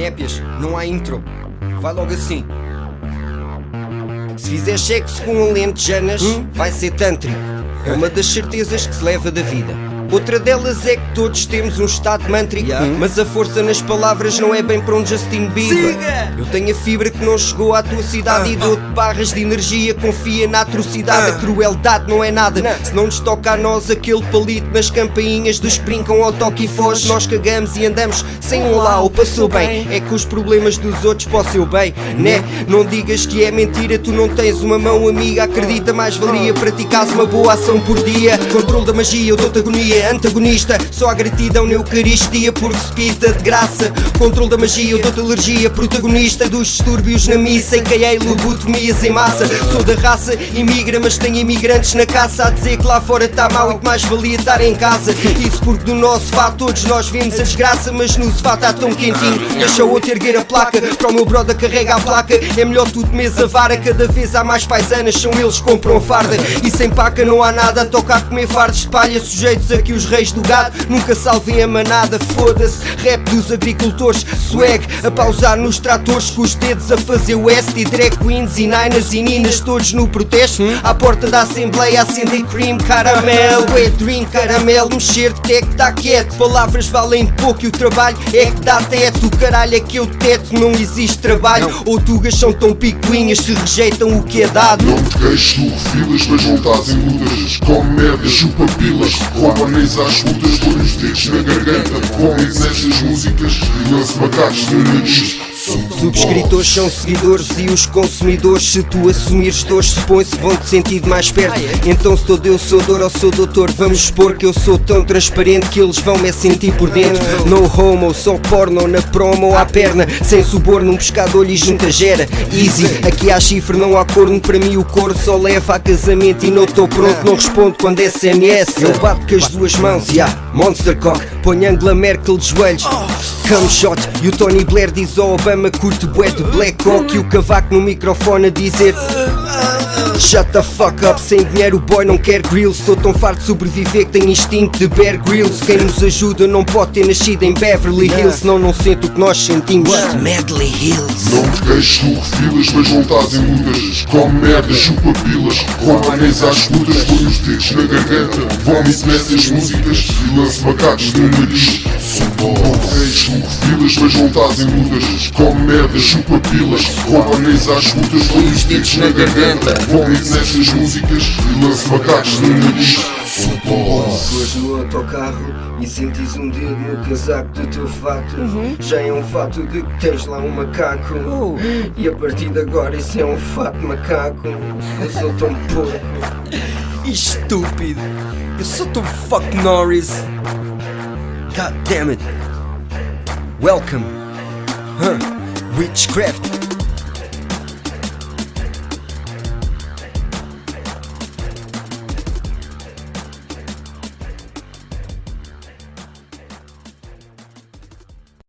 Népias, não há intro. Vai logo assim. Se fizer sexo com um lentejanas, hum? vai ser tântrico. É uma das certezas que se leva da vida. Outra delas é que todos temos um estado mântrico, yeah. mas a força nas palavras não é bem para um Justin Bieber. Siga! Eu tenho a fibra que não chegou à tua cidade uh, e dou-te barras de energia. Confia na atrocidade, uh, a crueldade não é nada. Não. Se não nos toca a nós aquele palito nas campainhas dos brincam ao toque e foge, nós cagamos e andamos sem um lá, ou passou bem. É que os problemas dos outros para o seu bem, né? Não digas que é mentira, tu não tens uma mão amiga. Acredita, mais valia praticares uma boa ação por dia. Controle da magia, eu dou-te agonia antagonista. Só a gratidão na Eucaristia porque se pita de graça. Controle da magia, eu dou-te alergia Protagonista dos distúrbios na missa. E lobotomias em massa. Sou da raça, imigra mas tenho imigrantes na caça. A dizer que lá fora está mal e que mais valia estar em casa. Isso porque do nosso fato todos nós vimos a desgraça. Mas no sofá está tão quentinho. Deixa o outro erguer a placa. Para o meu brother carrega a placa. É melhor tu de mesa vara. Cada vez há mais paisanas São eles que compram farda. E sem paca não há nada a comer fardos de palha Sujeitos a que os reis do gado nunca salvem a manada. Foda-se, rap dos agricultores, swag a pausar nos tratores com os dedos a fazer o S e drag queens e niners e ninas todos no protesto. À porta da Assembleia acender cream caramel, é dream caramel, mexer de tech tá quieto. Palavras valem pouco e o trabalho é que dá teto. O caralho é que eu teto, não existe trabalho. Não. Outugas são tão picuinhas que rejeitam o que é dado. Não te queixes, tu refilas, mas em lutas. Come merda, chupa pilas, rouba anéis às putas Põe os dedos na garganta Comem essas músicas e lance macacos no nariz Subscritores são seguidores e os consumidores Se tu assumires dores supõe-se vão-te sentir mais perto. Ah, é? Então se todo eu sou dor ou sou doutor Vamos expor que eu sou tão transparente Que eles vão me sentir por dentro. No homo, só porno na promo à perna. Sem suborno, um pescador e junta gera. Easy, aqui há chifre, não há corno. Para mim o coro só leva a casamento E não estou pronto, não respondo quando SMS Eu bato com as duas mãos, yeah, Monster Cock Põe Angela Merkel de joelhos. Come shot. E o Tony Blair diz ao Obama Curto bué de Black Hawk E o cavaco no microfone a dizer Shut the fuck up, sem dinheiro o boy não quer grills. Sou tão farto de sobreviver que tenho instinto de Bear Grylls Quem nos ajuda não pode ter nascido em Beverly Hills. Senão não sente o que nós sentimos. What? Medley Hills. Não te queixes, tu refilas, mas não estás em lutas Come merda, chupa pilas, rouba anéis às putas Põe os dedos na garganta, vomite nessas músicas. E lance macacos no te queixes, tu refilas, mas não estás em lutas Come merda, chupa pilas, rouba anéis às putas Põe os dedos na garganta, vomite nessas músicas E lance macacos no nariz. Suas no autocarro e sentes um dedo no casaco do teu fato uhum. Já é um fato de que tens lá um macaco. Uh. E a partir de agora isso é um fato macaco. Eu sou tão pouco. Estúpido. Eu sou tão fuck Norris God damn it Welcome huh. Witchcraft